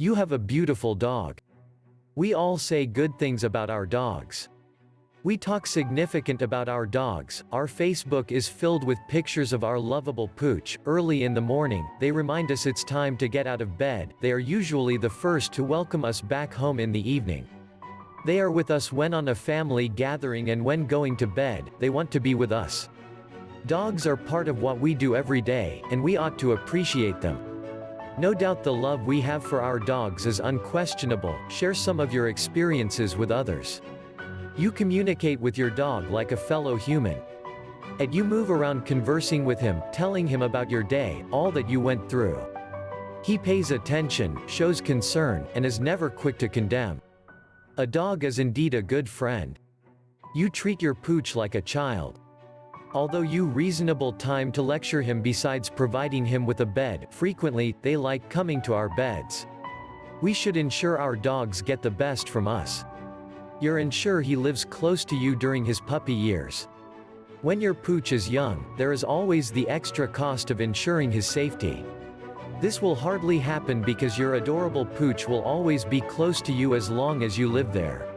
You have a beautiful dog. We all say good things about our dogs. We talk significant about our dogs, our Facebook is filled with pictures of our lovable pooch, early in the morning, they remind us it's time to get out of bed, they are usually the first to welcome us back home in the evening. They are with us when on a family gathering and when going to bed, they want to be with us. Dogs are part of what we do every day, and we ought to appreciate them. No doubt the love we have for our dogs is unquestionable, share some of your experiences with others. You communicate with your dog like a fellow human. And you move around conversing with him, telling him about your day, all that you went through. He pays attention, shows concern, and is never quick to condemn. A dog is indeed a good friend. You treat your pooch like a child. Although you reasonable time to lecture him besides providing him with a bed, frequently, they like coming to our beds. We should ensure our dogs get the best from us. You're ensure he lives close to you during his puppy years. When your pooch is young, there is always the extra cost of ensuring his safety. This will hardly happen because your adorable pooch will always be close to you as long as you live there.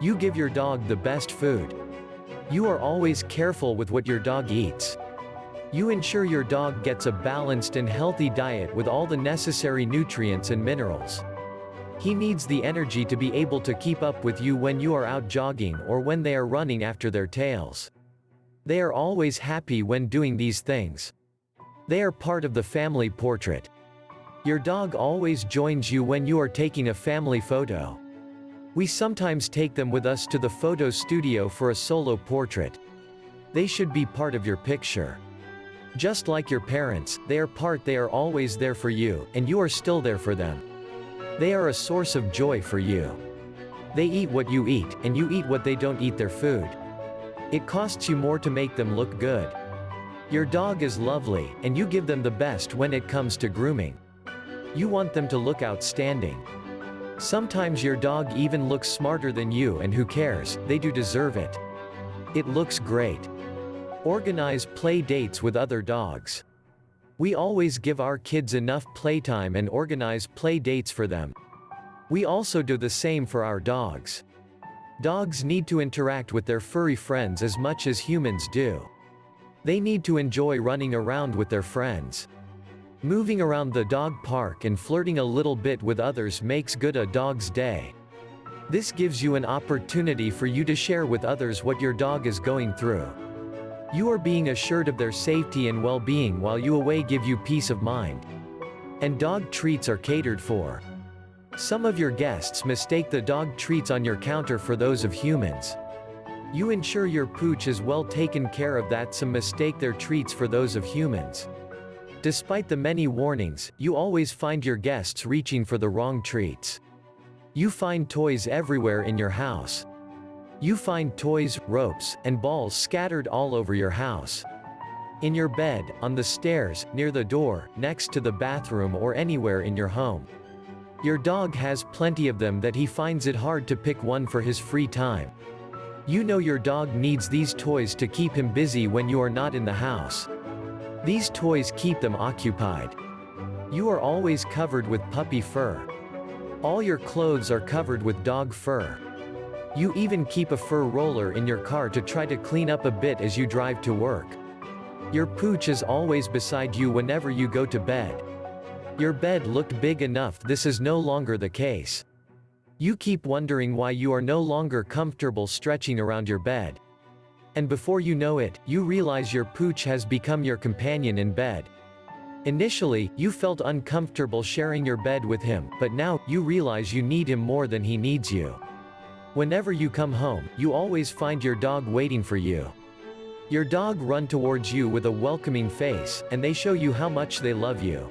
You give your dog the best food. You are always careful with what your dog eats. You ensure your dog gets a balanced and healthy diet with all the necessary nutrients and minerals. He needs the energy to be able to keep up with you when you are out jogging or when they are running after their tails. They are always happy when doing these things. They are part of the family portrait. Your dog always joins you when you are taking a family photo. We sometimes take them with us to the photo studio for a solo portrait. They should be part of your picture. Just like your parents, they are part they are always there for you, and you are still there for them. They are a source of joy for you. They eat what you eat, and you eat what they don't eat their food. It costs you more to make them look good. Your dog is lovely, and you give them the best when it comes to grooming. You want them to look outstanding. Sometimes your dog even looks smarter than you and who cares, they do deserve it. It looks great. Organize play dates with other dogs. We always give our kids enough playtime and organize play dates for them. We also do the same for our dogs. Dogs need to interact with their furry friends as much as humans do. They need to enjoy running around with their friends. Moving around the dog park and flirting a little bit with others makes good a dog's day. This gives you an opportunity for you to share with others what your dog is going through. You are being assured of their safety and well-being while you away give you peace of mind. And dog treats are catered for. Some of your guests mistake the dog treats on your counter for those of humans. You ensure your pooch is well taken care of that some mistake their treats for those of humans. Despite the many warnings, you always find your guests reaching for the wrong treats. You find toys everywhere in your house. You find toys, ropes, and balls scattered all over your house. In your bed, on the stairs, near the door, next to the bathroom or anywhere in your home. Your dog has plenty of them that he finds it hard to pick one for his free time. You know your dog needs these toys to keep him busy when you are not in the house. These toys keep them occupied. You are always covered with puppy fur. All your clothes are covered with dog fur. You even keep a fur roller in your car to try to clean up a bit as you drive to work. Your pooch is always beside you whenever you go to bed. Your bed looked big enough this is no longer the case. You keep wondering why you are no longer comfortable stretching around your bed. And before you know it, you realize your pooch has become your companion in bed. Initially, you felt uncomfortable sharing your bed with him, but now, you realize you need him more than he needs you. Whenever you come home, you always find your dog waiting for you. Your dog run towards you with a welcoming face, and they show you how much they love you.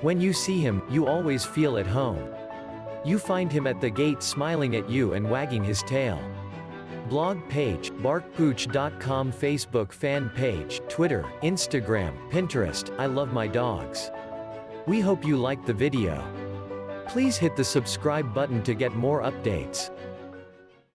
When you see him, you always feel at home. You find him at the gate smiling at you and wagging his tail. Blog page, barkpooch.com Facebook fan page, Twitter, Instagram, Pinterest, I love my dogs. We hope you liked the video. Please hit the subscribe button to get more updates.